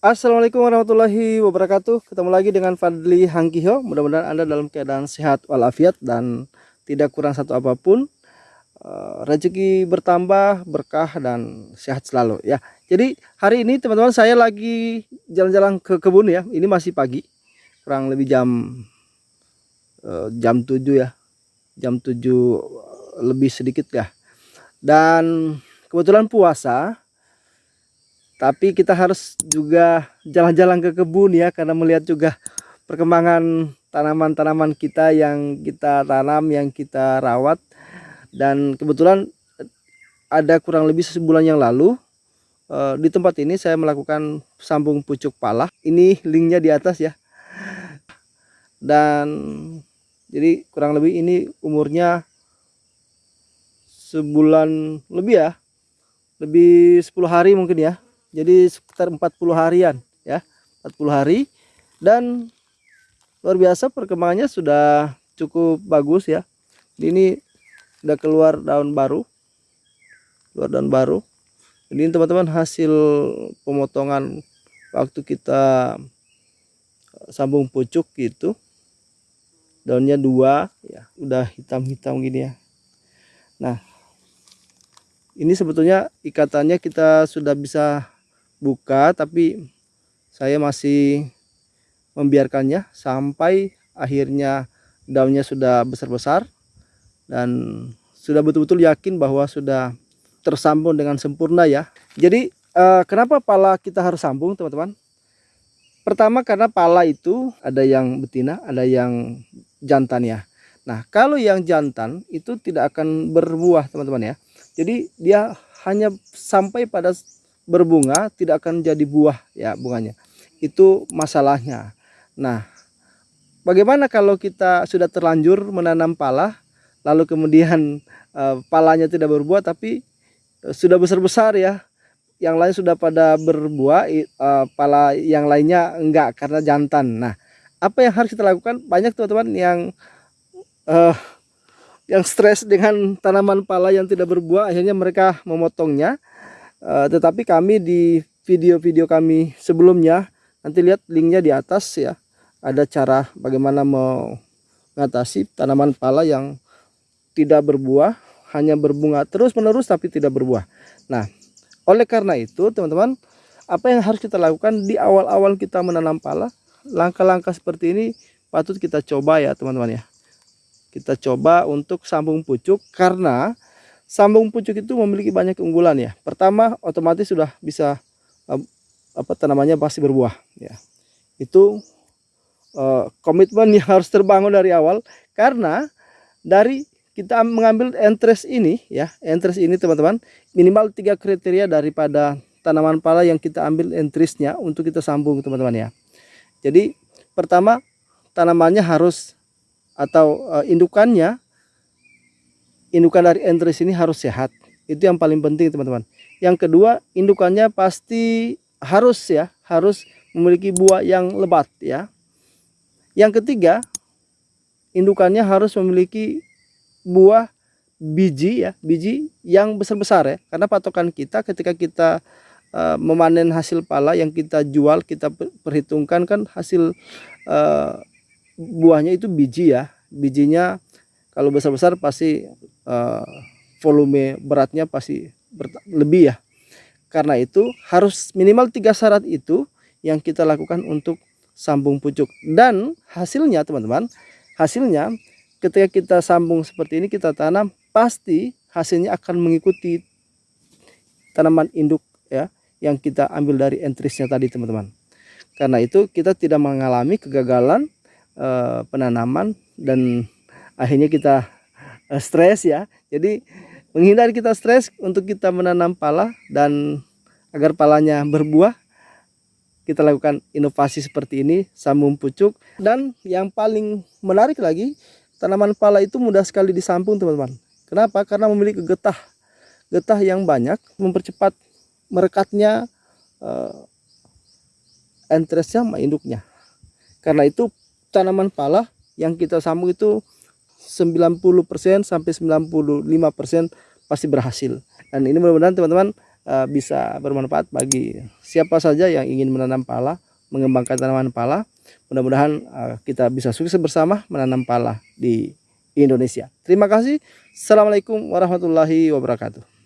Assalamualaikum warahmatullahi wabarakatuh. Ketemu lagi dengan Fadli Hangkiho. Mudah-mudahan Anda dalam keadaan sehat walafiat Dan tidak kurang satu apa pun. Uh, Rezeki bertambah, berkah dan sehat selalu ya. Jadi hari ini teman-teman saya lagi jalan-jalan ke kebun ya. Ini masih pagi. Kurang lebih jam uh, Jam 7 ya. Jam 7 lebih sedikit ya. Dan kebetulan puasa tapi kita harus juga jalan-jalan ke kebun ya karena melihat juga perkembangan tanaman-tanaman kita yang kita tanam yang kita rawat. Dan kebetulan ada kurang lebih sebulan yang lalu eh, di tempat ini saya melakukan sambung pucuk pala. Ini linknya di atas ya. Dan jadi kurang lebih ini umurnya sebulan lebih ya. Lebih 10 hari mungkin ya jadi sekitar 40 harian ya. 40 hari. Dan luar biasa perkembangannya sudah cukup bagus ya. Ini sudah keluar daun baru. Keluar daun baru. Ini teman-teman hasil pemotongan waktu kita sambung pucuk gitu. Daunnya dua ya. Udah hitam-hitam gini ya. Nah ini sebetulnya ikatannya kita sudah bisa buka tapi saya masih membiarkannya sampai akhirnya daunnya sudah besar-besar dan sudah betul-betul yakin bahwa sudah tersambung dengan sempurna ya. Jadi eh, kenapa pala kita harus sambung teman-teman? Pertama karena pala itu ada yang betina ada yang jantan ya. Nah kalau yang jantan itu tidak akan berbuah teman-teman ya. Jadi dia hanya sampai pada berbunga tidak akan jadi buah ya bunganya. Itu masalahnya. Nah bagaimana kalau kita sudah terlanjur menanam pala lalu kemudian uh, palanya tidak berbuah tapi uh, sudah besar-besar ya? Yang lain sudah pada berbuah uh, pala yang lainnya enggak karena jantan. Nah apa yang harus kita lakukan? Banyak teman-teman yang uh, yang stres dengan tanaman pala yang tidak berbuah akhirnya mereka memotongnya uh, tetapi kami di video-video kami sebelumnya nanti lihat linknya di atas ya. Ada cara bagaimana mengatasi tanaman pala yang tidak berbuah hanya berbunga terus menerus tapi tidak berbuah. Nah oleh karena itu teman-teman apa yang harus kita lakukan di awal-awal kita menanam pala langkah-langkah seperti ini patut kita coba ya teman-teman ya. Kita coba untuk sambung pucuk karena sambung pucuk itu memiliki banyak keunggulan ya. Pertama, otomatis sudah bisa apa tanamannya pasti berbuah ya. Itu uh, komitmen yang harus terbangun dari awal karena dari kita mengambil entres ini ya, entres ini teman-teman, minimal tiga kriteria daripada tanaman pala yang kita ambil entrisnya untuk kita sambung teman-teman ya. Jadi pertama tanamannya harus atau uh, indukannya indukan dari entris ini harus sehat. Itu yang paling penting teman-teman. Yang kedua, indukannya pasti harus ya, harus memiliki buah yang lebat ya. Yang ketiga, indukannya harus memiliki buah biji ya, biji yang besar-besar ya. Karena patokan kita ketika kita uh, memanen hasil pala yang kita jual, kita perhitungkan kan hasil uh, buahnya itu biji ya. Bijinya kalau besar-besar pasti uh, volume beratnya pasti lebih ya. Karena itu harus minimal tiga syarat itu yang kita lakukan untuk sambung pucuk. Dan hasilnya teman-teman hasilnya ketika kita sambung seperti ini kita tanam pasti hasilnya akan mengikuti tanaman induk ya yang kita ambil dari entrisnya tadi teman-teman. Karena itu kita tidak mengalami kegagalan eh, penanaman dan akhirnya kita uh, stres ya. Jadi menghindari kita stres untuk kita menanam pala dan agar palanya berbuah kita lakukan inovasi seperti ini sambung pucuk. Dan yang paling menarik lagi tanaman pala itu mudah sekali disambung teman-teman. Kenapa? Karena memiliki getah. Getah yang banyak mempercepat merekatnya uh, entresnya sama induknya. Karena itu tanaman pala yang kita sambung itu 90% sampai 95% pasti berhasil. Dan ini mudah-mudahan teman-teman uh, bisa bermanfaat bagi siapa saja yang ingin menanam pala, mengembangkan tanaman pala. Mudah-mudahan uh, kita bisa sukses bersama menanam pala di Indonesia. Terima kasih. Assalamualaikum warahmatullahi wabarakatuh.